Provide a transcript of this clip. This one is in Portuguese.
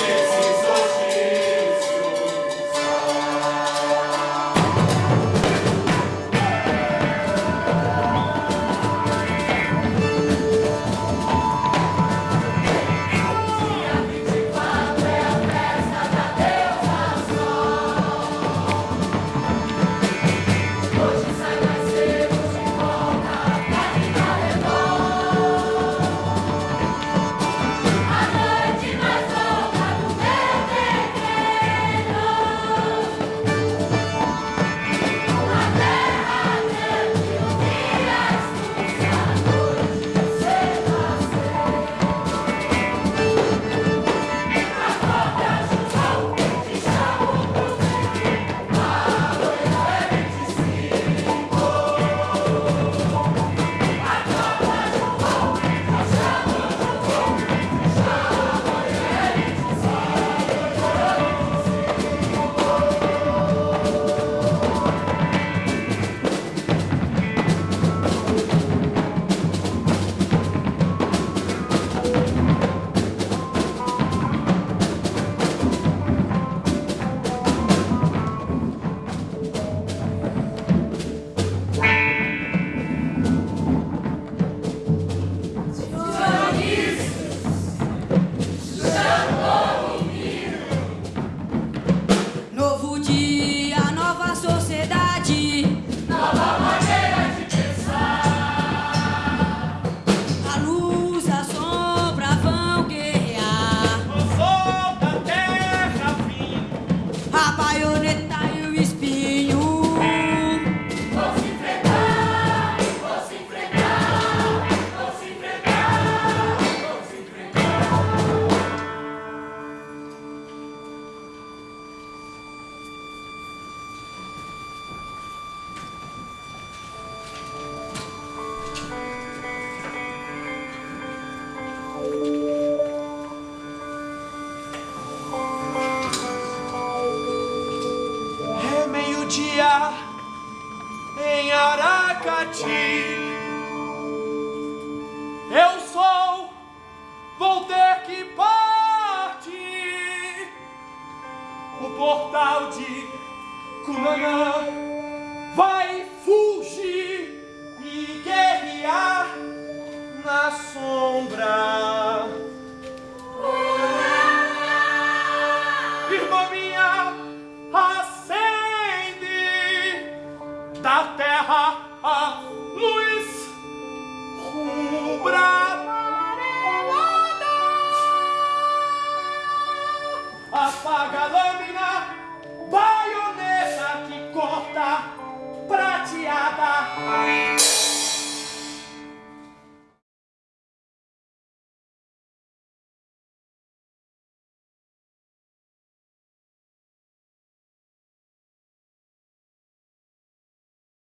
Jesus. dia em Aracati. Eu sou, vou ter que partir. O portal de Cunanã vai fugir e guerrear na sombra.